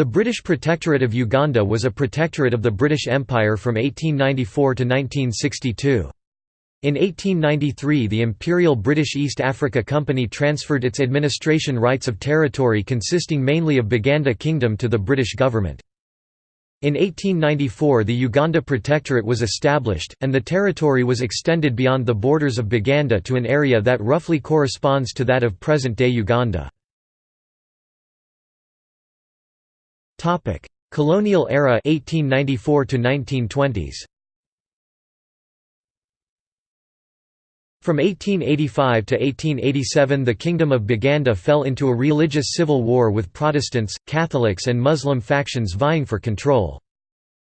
The British Protectorate of Uganda was a protectorate of the British Empire from 1894 to 1962. In 1893 the Imperial British East Africa Company transferred its administration rights of territory consisting mainly of Buganda Kingdom to the British government. In 1894 the Uganda Protectorate was established, and the territory was extended beyond the borders of Buganda to an area that roughly corresponds to that of present-day Uganda. Colonial era 1894 to 1920s From 1885 to 1887 the Kingdom of Buganda fell into a religious civil war with Protestants, Catholics and Muslim factions vying for control.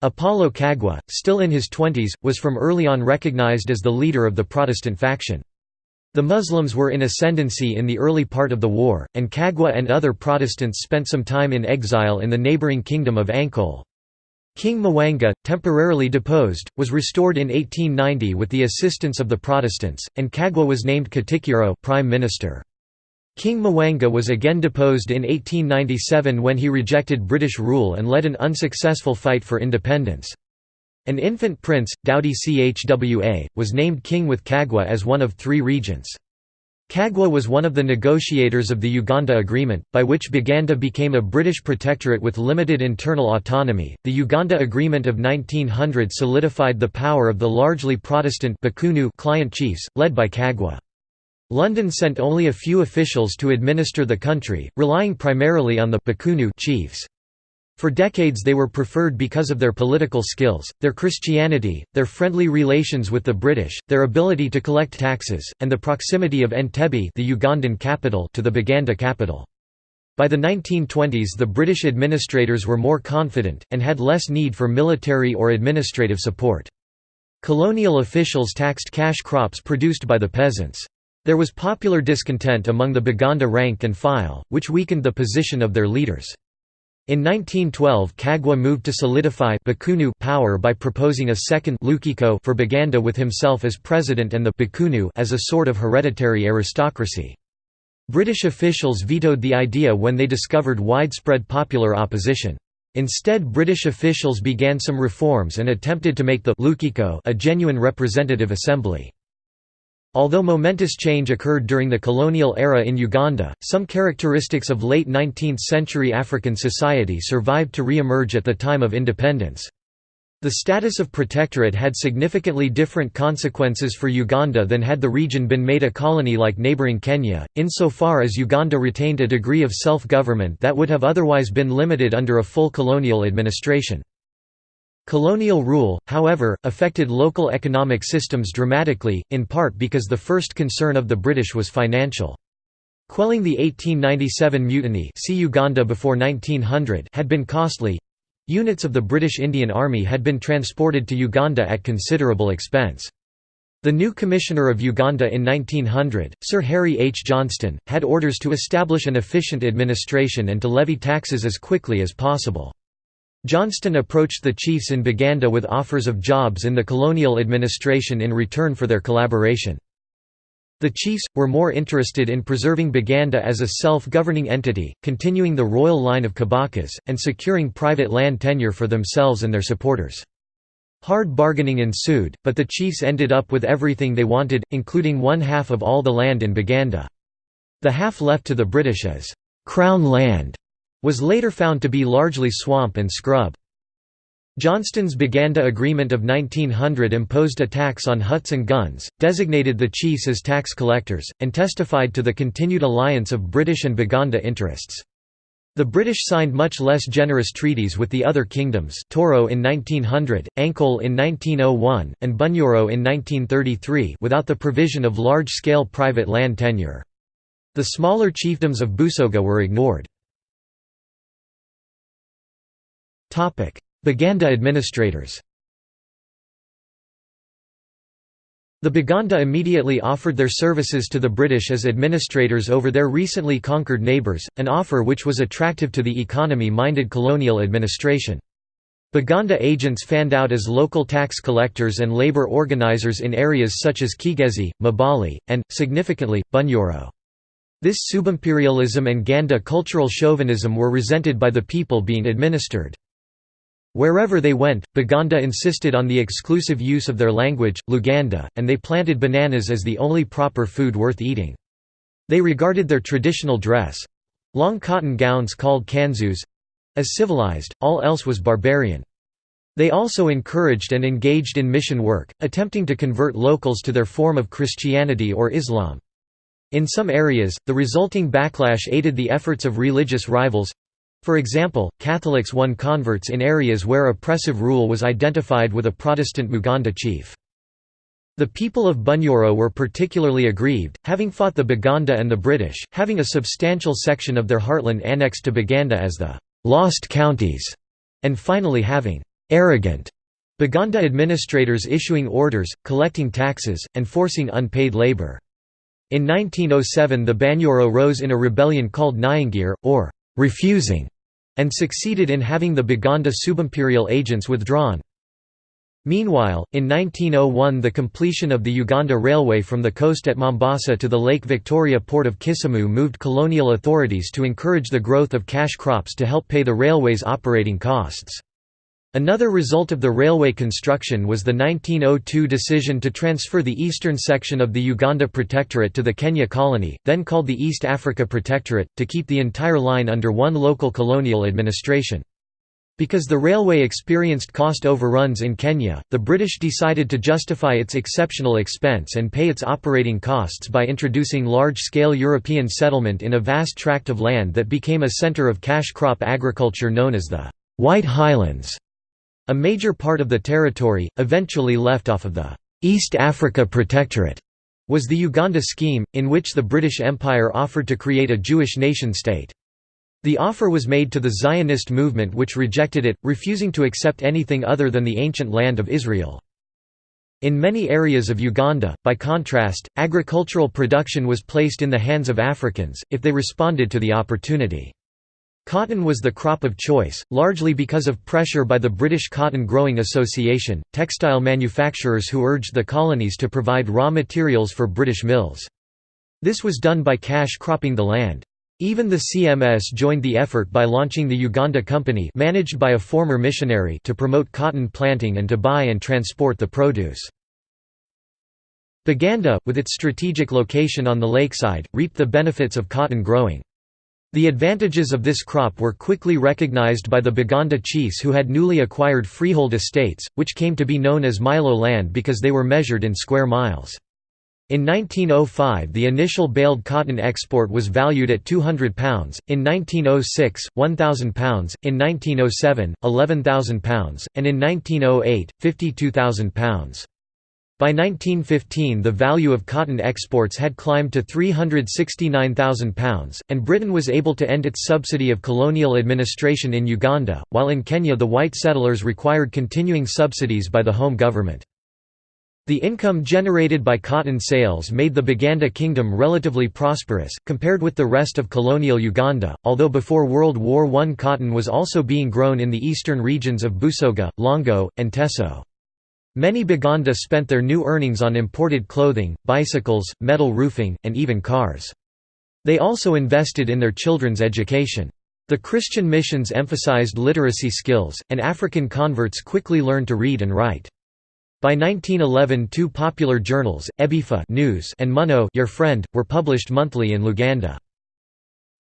Apollo Kagwa, still in his twenties, was from early on recognized as the leader of the Protestant faction. The Muslims were in ascendancy in the early part of the war, and Kagwa and other Protestants spent some time in exile in the neighboring kingdom of Ankole. King Mwanga, temporarily deposed, was restored in 1890 with the assistance of the Protestants, and Kagwa was named Katikkiro prime minister. King Mwanga was again deposed in 1897 when he rejected British rule and led an unsuccessful fight for independence. An infant prince, Daudi Chwa, was named king with Kagwa as one of three regents. Kagwa was one of the negotiators of the Uganda Agreement, by which Buganda became a British protectorate with limited internal autonomy. The Uganda Agreement of 1900 solidified the power of the largely Protestant Bakungu client chiefs, led by Kagwa. London sent only a few officials to administer the country, relying primarily on the Bakungu chiefs. For decades they were preferred because of their political skills, their Christianity, their friendly relations with the British, their ability to collect taxes, and the proximity of Entebbe the Ugandan capital to the Buganda capital. By the 1920s the British administrators were more confident, and had less need for military or administrative support. Colonial officials taxed cash crops produced by the peasants. There was popular discontent among the Buganda rank and file, which weakened the position of their leaders. In 1912 Kagwa moved to solidify power by proposing a second Lukiko for Buganda with himself as president and the Bakungu as a sort of hereditary aristocracy. British officials vetoed the idea when they discovered widespread popular opposition. Instead British officials began some reforms and attempted to make the Lukiko a genuine representative assembly. Although momentous change occurred during the colonial era in Uganda, some characteristics of late 19th-century African society survived to re-emerge at the time of independence. The status of protectorate had significantly different consequences for Uganda than had the region been made a colony like neighbouring Kenya, insofar as Uganda retained a degree of self-government that would have otherwise been limited under a full colonial administration. Colonial rule, however, affected local economic systems dramatically, in part because the first concern of the British was financial. Quelling the 1897 mutiny see Uganda before 1900 had been costly. Units of the British Indian Army had been transported to Uganda at considerable expense. The new Commissioner of Uganda in 1900, Sir Harry H. Johnston, had orders to establish an efficient administration and to levy taxes as quickly as possible. Johnston approached the chiefs in Buganda with offers of jobs in the colonial administration in return for their collaboration. The chiefs, were more interested in preserving Buganda as a self-governing entity, continuing the royal line of Kabakas, and securing private land tenure for themselves and their supporters. Hard bargaining ensued, but the chiefs ended up with everything they wanted, including one half of all the land in Buganda. The half left to the British as «crown land» was later found to be largely swamp and scrub. Johnston's Buganda Agreement of 1900 imposed a tax on huts and guns, designated the chiefs as tax collectors, and testified to the continued alliance of British and Buganda interests. The British signed much less generous treaties with the other kingdoms Toro in 1900, Ankole in 1901, and Bunyoro in 1933 without the provision of large-scale private land tenure. The smaller chiefdoms of Busoga were ignored. Buganda administrators The Baganda immediately offered their services to the British as administrators over their recently conquered neighbours, an offer which was attractive to the economy-minded colonial administration. Baganda agents fanned out as local tax collectors and labour organisers in areas such as Kigezi, Mbale, and, significantly, Bunyoro. This subimperialism and Ganda cultural chauvinism were resented by the people being administered. Wherever they went, Baganda insisted on the exclusive use of their language, Luganda, and they planted bananas as the only proper food worth eating. They regarded their traditional dress—long cotton gowns called kanzus—as civilized, all else was barbarian. They also encouraged and engaged in mission work, attempting to convert locals to their form of Christianity or Islam. In some areas, the resulting backlash aided the efforts of religious rivals, for example, Catholics won converts in areas where oppressive rule was identified with a Protestant Muganda chief. The people of Bunyoro were particularly aggrieved, having fought the Baganda and the British, having a substantial section of their heartland annexed to Baganda as the «lost counties», and finally having «arrogant» Baganda administrators issuing orders, collecting taxes, and forcing unpaid labour. In 1907 the Banyoro rose in a rebellion called Nyangire, or «refusing» and succeeded in having the Baganda subimperial agents withdrawn. Meanwhile, in 1901 the completion of the Uganda Railway from the coast at Mombasa to the Lake Victoria port of Kisumu moved colonial authorities to encourage the growth of cash crops to help pay the railway's operating costs. Another result of the railway construction was the 1902 decision to transfer the eastern section of the Uganda Protectorate to the Kenya colony, then called the East Africa Protectorate, to keep the entire line under one local colonial administration. Because the railway experienced cost overruns in Kenya, the British decided to justify its exceptional expense and pay its operating costs by introducing large-scale European settlement in a vast tract of land that became a centre of cash crop agriculture known as the White Highlands. A major part of the territory, eventually left off of the East Africa Protectorate, was the Uganda Scheme, in which the British Empire offered to create a Jewish nation-state. The offer was made to the Zionist movement which rejected it, refusing to accept anything other than the ancient land of Israel. In many areas of Uganda, by contrast, agricultural production was placed in the hands of Africans, if they responded to the opportunity. Cotton was the crop of choice, largely because of pressure by the British Cotton Growing Association, textile manufacturers who urged the colonies to provide raw materials for British mills. This was done by cash cropping the land. Even the CMS joined the effort by launching the Uganda Company managed by a former missionary to promote cotton planting and to buy and transport the produce. Baganda, with its strategic location on the lakeside, reaped the benefits of cotton growing. The advantages of this crop were quickly recognized by the Baganda chiefs who had newly acquired freehold estates, which came to be known as Milo land because they were measured in square miles. In 1905 the initial baled cotton export was valued at £200, in 1906, £1,000, in 1907, £11,000, and in 1908, £52,000. By 1915 the value of cotton exports had climbed to £369,000, and Britain was able to end its subsidy of colonial administration in Uganda, while in Kenya the white settlers required continuing subsidies by the home government. The income generated by cotton sales made the Baganda Kingdom relatively prosperous, compared with the rest of colonial Uganda, although before World War I cotton was also being grown in the eastern regions of Busoga, Lango, and Teso. Many Baganda spent their new earnings on imported clothing, bicycles, metal roofing, and even cars. They also invested in their children's education. The Christian missions emphasized literacy skills, and African converts quickly learned to read and write. By 1911 two popular journals, Ebifa News and Munno Your Friend, were published monthly in Luganda.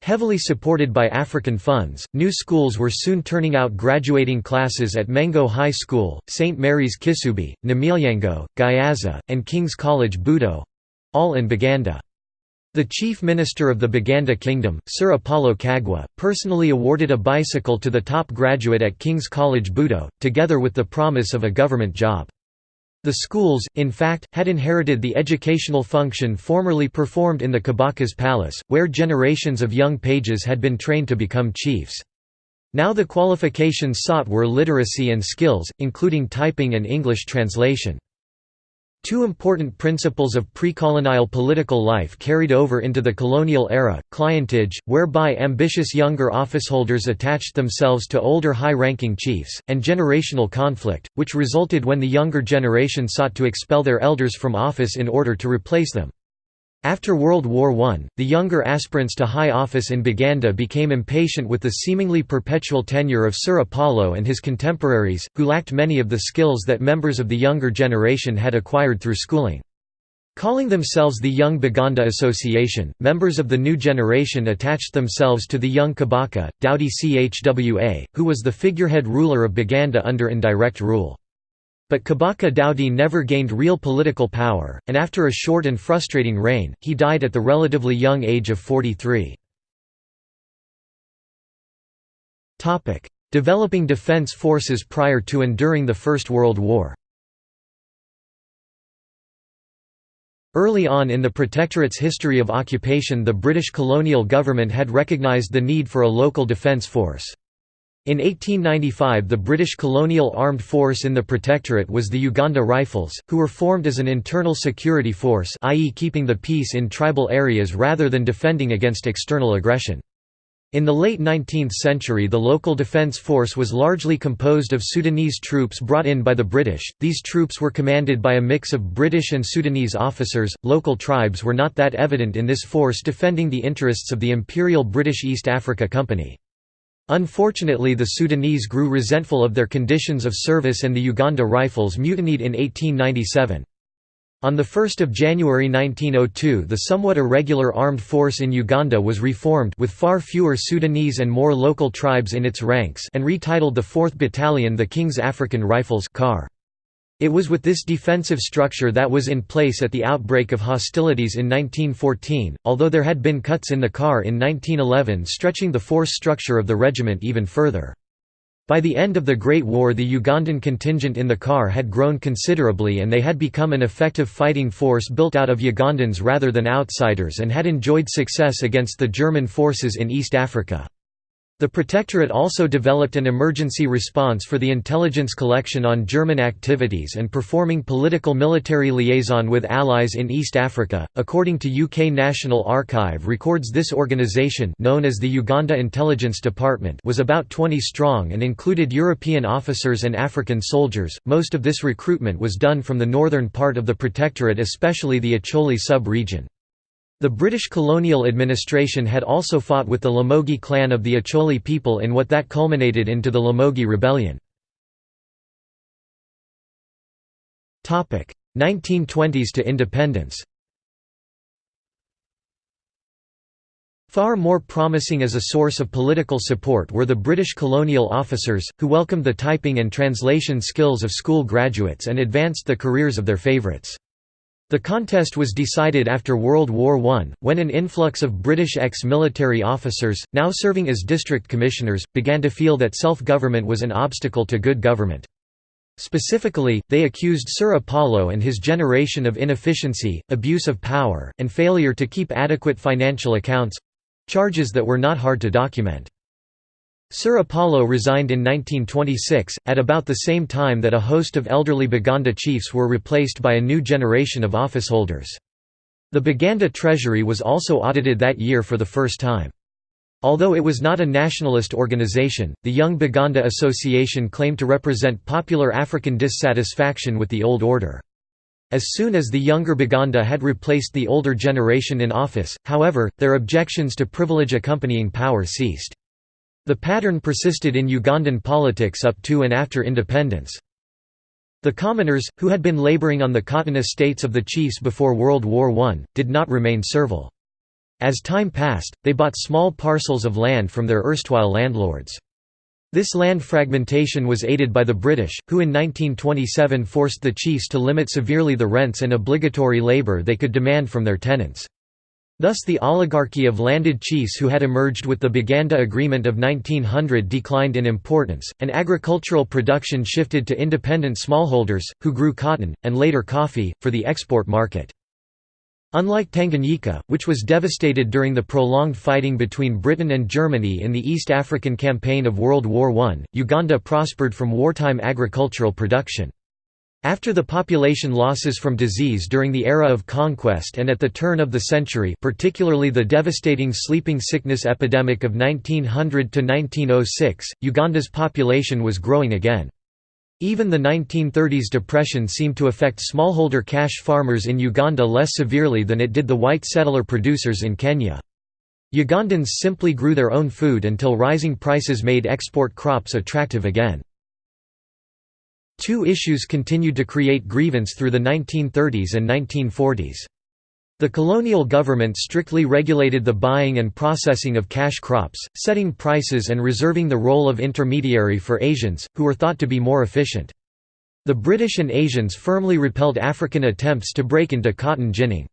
Heavily supported by African funds, new schools were soon turning out graduating classes at Mengo High School, St. Mary's Kisubi, Namilyango, Gayaza, and King's College Budo—all in Baganda. The chief minister of the Baganda Kingdom, Sir Apollo Kagwa, personally awarded a bicycle to the top graduate at King's College Budo, together with the promise of a government job. The schools, in fact, had inherited the educational function formerly performed in the Kabaka's palace, where generations of young pages had been trained to become chiefs. Now the qualifications sought were literacy and skills, including typing and English translation. Two important principles of pre-colonial political life carried over into the colonial era, clientage, whereby ambitious younger officeholders attached themselves to older high-ranking chiefs, and generational conflict, which resulted when the younger generation sought to expel their elders from office in order to replace them. After World War I, the younger aspirants to high office in Baganda became impatient with the seemingly perpetual tenure of Sir Apollo and his contemporaries, who lacked many of the skills that members of the younger generation had acquired through schooling. Calling themselves the Young Baganda Association, members of the new generation attached themselves to the young Kabaka, Daudi Chwa, who was the figurehead ruler of Baganda under indirect rule. But Kabaka Daudi never gained real political power, and after a short and frustrating reign, he died at the relatively young age of 43. Developing defence forces prior to and during the First World War Early on in the Protectorate's history of occupation the British colonial government had recognised the need for a local defence force. In 1895 the British colonial armed force in the Protectorate was the Uganda Rifles, who were formed as an internal security force i.e. keeping the peace in tribal areas rather than defending against external aggression. In the late 19th century the local defence force was largely composed of Sudanese troops brought in by the British, these troops were commanded by a mix of British and Sudanese officers, local tribes were not that evident in this force defending the interests of the Imperial British East Africa Company. Unfortunately the Sudanese grew resentful of their conditions of service and the Uganda Rifles mutinied in 1897. On 1 January 1902 the somewhat irregular armed force in Uganda was reformed with far fewer Sudanese and more local tribes in its ranks and retitled the 4th Battalion the King's African Rifles CAR. It was with this defensive structure that was in place at the outbreak of hostilities in 1914, although there had been cuts in the CAR in 1911 stretching the force structure of the regiment even further. By the end of the Great War the Ugandan contingent in the CAR had grown considerably and they had become an effective fighting force built out of Ugandans rather than outsiders and had enjoyed success against the German forces in East Africa. The Protectorate also developed an emergency response for the intelligence collection on German activities and performing political military liaison with allies in East Africa. According to UK National Archive records this organisation known as the Uganda Intelligence Department was about 20 strong and included European officers and African soldiers. Most of this recruitment was done from the northern part of the Protectorate especially the Acholi sub-region. The British colonial administration had also fought with the Lamogi clan of the Acholi people in what that culminated into the Lamogi Rebellion. 1920s to independence Far more promising as a source of political support were the British colonial officers, who welcomed the typing and translation skills of school graduates and advanced the careers of their favourites. The contest was decided after World War I, when an influx of British ex-military officers, now serving as district commissioners, began to feel that self-government was an obstacle to good government. Specifically, they accused Sir Apollo and his generation of inefficiency, abuse of power, and failure to keep adequate financial accounts—charges that were not hard to document. Sir Apollo resigned in 1926, at about the same time that a host of elderly Baganda chiefs were replaced by a new generation of officeholders. The Baganda treasury was also audited that year for the first time. Although it was not a nationalist organization, the Young Baganda Association claimed to represent popular African dissatisfaction with the old order. As soon as the younger Baganda had replaced the older generation in office, however, their objections to privilege accompanying power ceased. The pattern persisted in Ugandan politics up to and after independence. The commoners, who had been laboring on the cotton estates of the chiefs before World War I, did not remain servile. As time passed, they bought small parcels of land from their erstwhile landlords. This land fragmentation was aided by the British, who in 1927 forced the chiefs to limit severely the rents and obligatory labour they could demand from their tenants. Thus the oligarchy of landed chiefs who had emerged with the Baganda Agreement of 1900 declined in importance, and agricultural production shifted to independent smallholders, who grew cotton, and later coffee, for the export market. Unlike Tanganyika, which was devastated during the prolonged fighting between Britain and Germany in the East African Campaign of World War I, Uganda prospered from wartime agricultural production. After the population losses from disease during the era of conquest and at the turn of the century particularly the devastating sleeping sickness epidemic of 1900–1906, Uganda's population was growing again. Even the 1930s depression seemed to affect smallholder cash farmers in Uganda less severely than it did the white settler producers in Kenya. Ugandans simply grew their own food until rising prices made export crops attractive again. Two issues continued to create grievance through the 1930s and 1940s. The colonial government strictly regulated the buying and processing of cash crops, setting prices and reserving the role of intermediary for Asians, who were thought to be more efficient. The British and Asians firmly repelled African attempts to break into cotton ginning.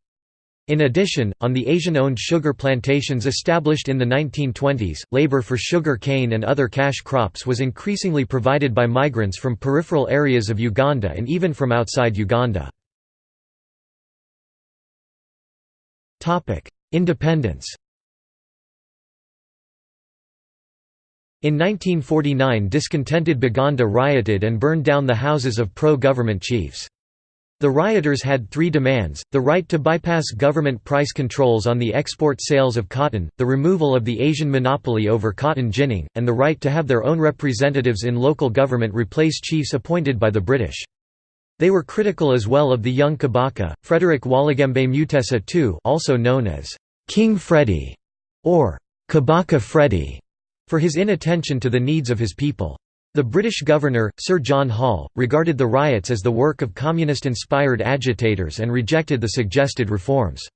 In addition, on the Asian-owned sugar plantations established in the 1920s, labor for sugar cane and other cash crops was increasingly provided by migrants from peripheral areas of Uganda and even from outside Uganda. Independence In 1949 discontented Baganda rioted and burned down the houses of pro-government chiefs. The rioters had three demands, the right to bypass government price controls on the export sales of cotton, the removal of the Asian monopoly over cotton ginning, and the right to have their own representatives in local government replace chiefs appointed by the British. They were critical as well of the young Kabaka, Frederick Walugembe Mutesa II also known as King Freddy or Kabaka Freddy, for his inattention to the needs of his people. The British governor, Sir John Hall, regarded the riots as the work of communist-inspired agitators and rejected the suggested reforms.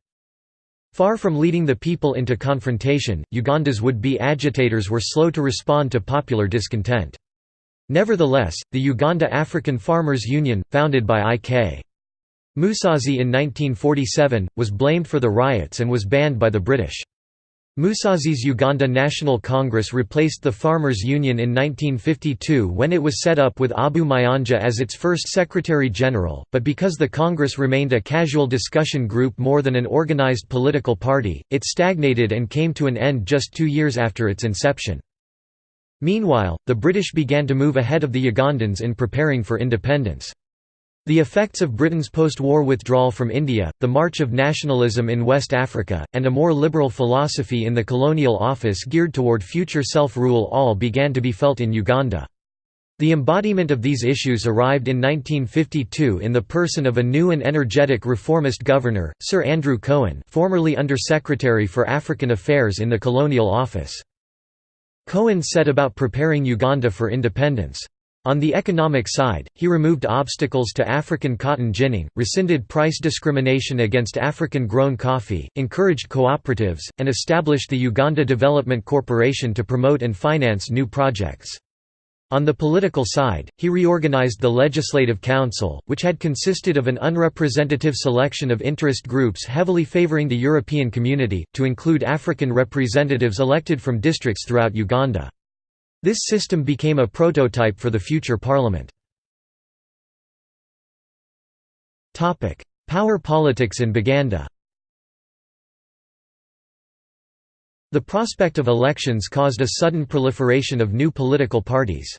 Far from leading the people into confrontation, Uganda's would-be agitators were slow to respond to popular discontent. Nevertheless, the Uganda African Farmers Union, founded by I.K. Musazi in 1947, was blamed for the riots and was banned by the British. Musazi's Uganda National Congress replaced the Farmers' Union in 1952 when it was set up with Abu Mayanja as its first Secretary-General, but because the Congress remained a casual discussion group more than an organized political party, it stagnated and came to an end just two years after its inception. Meanwhile, the British began to move ahead of the Ugandans in preparing for independence. The effects of Britain's post-war withdrawal from India, the march of nationalism in West Africa, and a more liberal philosophy in the colonial office geared toward future self-rule all began to be felt in Uganda. The embodiment of these issues arrived in 1952 in the person of a new and energetic reformist governor, Sir Andrew Cohen formerly Under-Secretary for African Affairs in the Colonial Office. Cohen set about preparing Uganda for independence. On the economic side, he removed obstacles to African cotton ginning, rescinded price discrimination against African-grown coffee, encouraged cooperatives, and established the Uganda Development Corporation to promote and finance new projects. On the political side, he reorganized the Legislative Council, which had consisted of an unrepresentative selection of interest groups heavily favoring the European community, to include African representatives elected from districts throughout Uganda. This system became a prototype for the future parliament. Power politics in Baganda The prospect of elections caused a sudden proliferation of new political parties.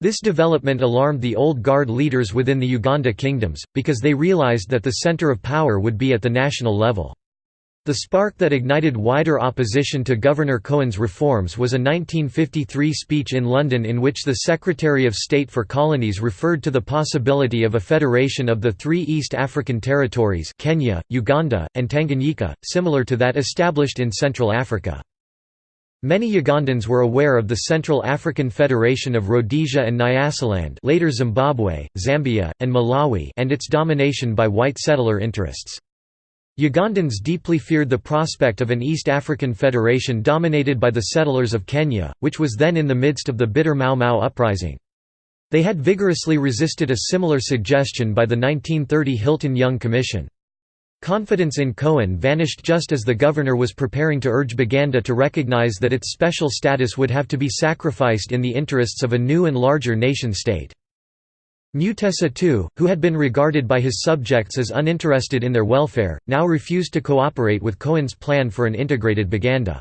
This development alarmed the old guard leaders within the Uganda kingdoms, because they realized that the center of power would be at the national level. The spark that ignited wider opposition to Governor Cohen's reforms was a 1953 speech in London in which the Secretary of State for Colonies referred to the possibility of a federation of the three East African territories Kenya, Uganda, and Tanganyika, similar to that established in Central Africa. Many Ugandans were aware of the Central African Federation of Rhodesia and Nyasaland later Zimbabwe, Zambia, and Malawi and its domination by white settler interests. Ugandans deeply feared the prospect of an East African federation dominated by the settlers of Kenya, which was then in the midst of the bitter Mau Mau uprising. They had vigorously resisted a similar suggestion by the 1930 Hilton Young Commission. Confidence in Cohen vanished just as the governor was preparing to urge Baganda to recognize that its special status would have to be sacrificed in the interests of a new and larger nation-state. Mutesa II, who had been regarded by his subjects as uninterested in their welfare, now refused to cooperate with Cohen's plan for an integrated Baganda.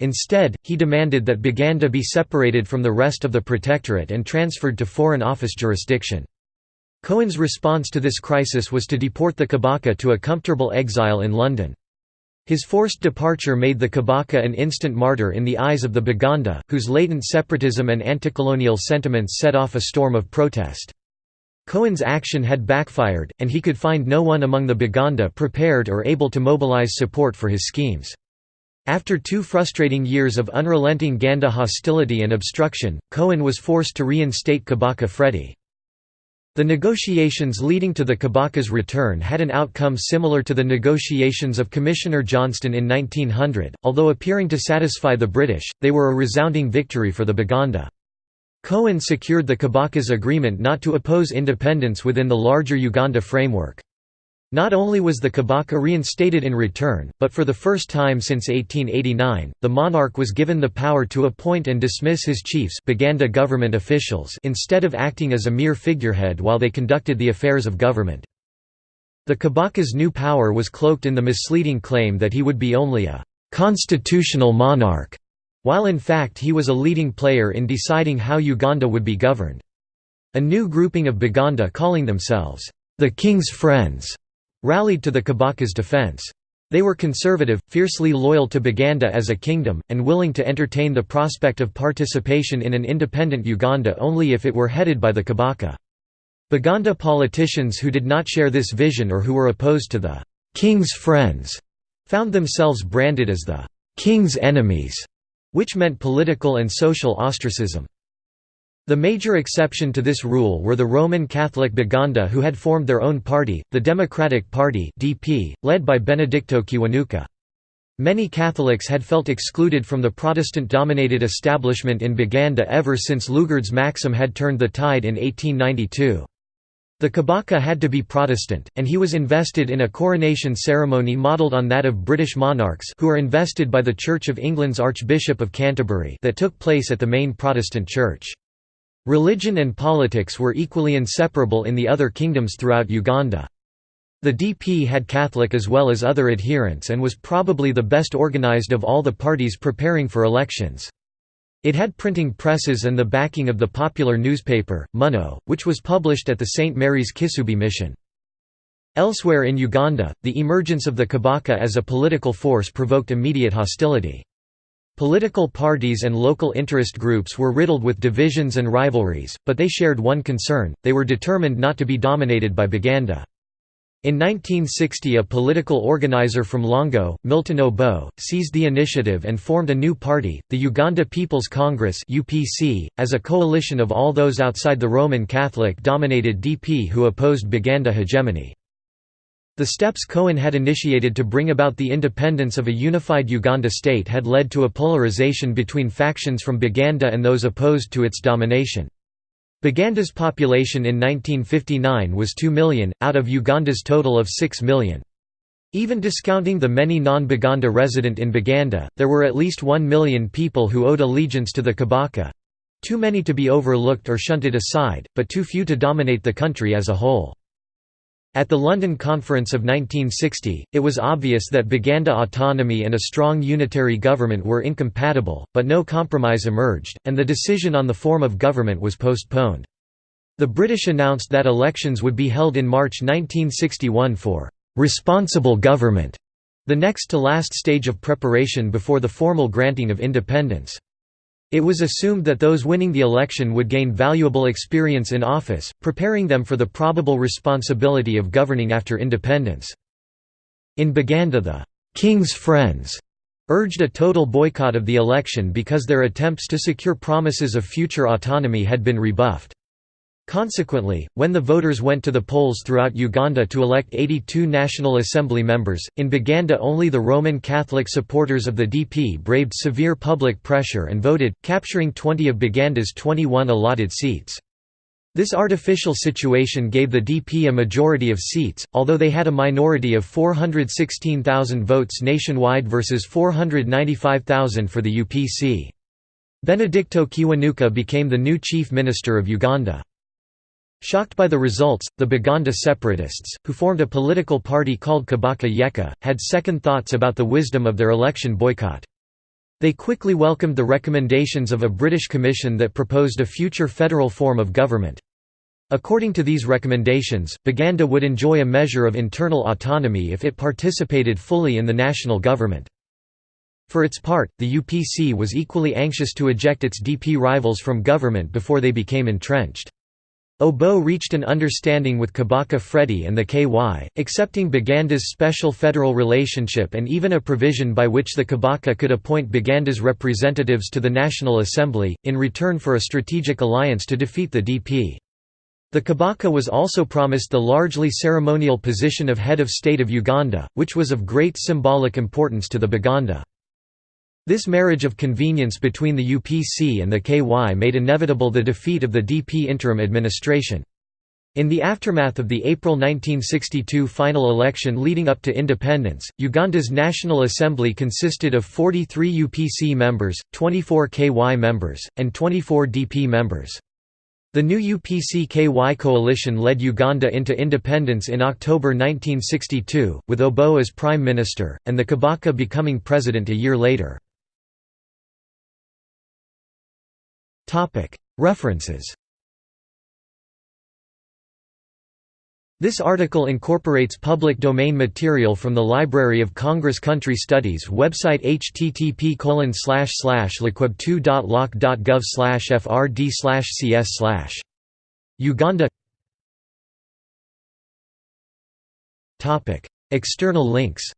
Instead, he demanded that Baganda be separated from the rest of the protectorate and transferred to Foreign Office jurisdiction. Cohen's response to this crisis was to deport the Kabaka to a comfortable exile in London. His forced departure made the Kabaka an instant martyr in the eyes of the Baganda, whose latent separatism and anticolonial sentiments set off a storm of protest. Cohen's action had backfired, and he could find no one among the Baganda prepared or able to mobilize support for his schemes. After two frustrating years of unrelenting Ganda hostility and obstruction, Cohen was forced to reinstate Kabaka Freddy. The negotiations leading to the Kabaka's return had an outcome similar to the negotiations of Commissioner Johnston in 1900, although appearing to satisfy the British, they were a resounding victory for the Baganda. Cohen secured the Kabaka's agreement not to oppose independence within the larger Uganda framework. Not only was the Kabaka reinstated in return, but for the first time since 1889, the monarch was given the power to appoint and dismiss his chiefs Baganda government officials instead of acting as a mere figurehead while they conducted the affairs of government. The Kabaka's new power was cloaked in the misleading claim that he would be only a «constitutional monarch», while in fact he was a leading player in deciding how Uganda would be governed. A new grouping of Baganda calling themselves «the King's Friends» rallied to the Kabaka's defense. They were conservative, fiercely loyal to Baganda as a kingdom, and willing to entertain the prospect of participation in an independent Uganda only if it were headed by the Kabaka. Baganda politicians who did not share this vision or who were opposed to the «king's friends» found themselves branded as the «king's enemies», which meant political and social ostracism. The major exception to this rule were the Roman Catholic Baganda who had formed their own party, the Democratic Party (DP), led by Benedicto Kiwanuka. Many Catholics had felt excluded from the Protestant-dominated establishment in Baganda ever since Lugard's Maxim had turned the tide in 1892. The Kabaka had to be Protestant, and he was invested in a coronation ceremony modelled on that of British monarchs who are invested by the Church of England's Archbishop of Canterbury that took place at the main Protestant church. Religion and politics were equally inseparable in the other kingdoms throughout Uganda. The DP had Catholic as well as other adherents and was probably the best organized of all the parties preparing for elections. It had printing presses and the backing of the popular newspaper, Munno, which was published at the St. Mary's Kisubi mission. Elsewhere in Uganda, the emergence of the Kabaka as a political force provoked immediate hostility. Political parties and local interest groups were riddled with divisions and rivalries, but they shared one concern, they were determined not to be dominated by Baganda. In 1960 a political organizer from Lango, Milton Obote, seized the initiative and formed a new party, the Uganda People's Congress as a coalition of all those outside the Roman Catholic-dominated DP who opposed Baganda hegemony. The steps Cohen had initiated to bring about the independence of a unified Uganda state had led to a polarization between factions from Baganda and those opposed to its domination. Baganda's population in 1959 was 2 million, out of Uganda's total of 6 million. Even discounting the many non-Baganda resident in Baganda, there were at least 1 million people who owed allegiance to the Kabaka—too many to be overlooked or shunted aside, but too few to dominate the country as a whole. At the London Conference of 1960, it was obvious that Baganda autonomy and a strong unitary government were incompatible, but no compromise emerged, and the decision on the form of government was postponed. The British announced that elections would be held in March 1961 for «responsible government», the next to last stage of preparation before the formal granting of independence. It was assumed that those winning the election would gain valuable experience in office, preparing them for the probable responsibility of governing after independence. In Baganda the «King's Friends» urged a total boycott of the election because their attempts to secure promises of future autonomy had been rebuffed. Consequently, when the voters went to the polls throughout Uganda to elect 82 National Assembly members, in Baganda only the Roman Catholic supporters of the DP braved severe public pressure and voted, capturing 20 of Baganda's 21 allotted seats. This artificial situation gave the DP a majority of seats, although they had a minority of 416,000 votes nationwide versus 495,000 for the UPC. Benedicto Kiwanuka became the new chief minister of Uganda. Shocked by the results, the Baganda separatists, who formed a political party called Kabaka Yeka, had second thoughts about the wisdom of their election boycott. They quickly welcomed the recommendations of a British commission that proposed a future federal form of government. According to these recommendations, Baganda would enjoy a measure of internal autonomy if it participated fully in the national government. For its part, the UPC was equally anxious to eject its DP rivals from government before they became entrenched. Obote reached an understanding with Kabaka Freddy and the KY, accepting Baganda's special federal relationship and even a provision by which the Kabaka could appoint Baganda's representatives to the National Assembly, in return for a strategic alliance to defeat the DP. The Kabaka was also promised the largely ceremonial position of head of state of Uganda, which was of great symbolic importance to the Baganda. This marriage of convenience between the UPC and the KY made inevitable the defeat of the DP interim administration. In the aftermath of the April 1962 final election leading up to independence, Uganda's National Assembly consisted of 43 UPC members, 24 KY members, and 24 DP members. The new UPC-KY coalition led Uganda into independence in October 1962, with Obote as prime minister, and the Kabaka becoming president a year later. References. This article incorporates public domain material from the Library of Congress Country Studies website http lcweb2.loc.gov frd cs Uganda. External links